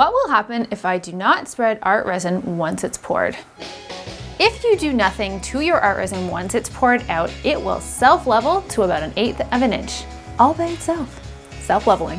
What will happen if I do not spread art resin once it's poured? If you do nothing to your art resin once it's poured out, it will self-level to about an eighth of an inch, all by itself, self-leveling.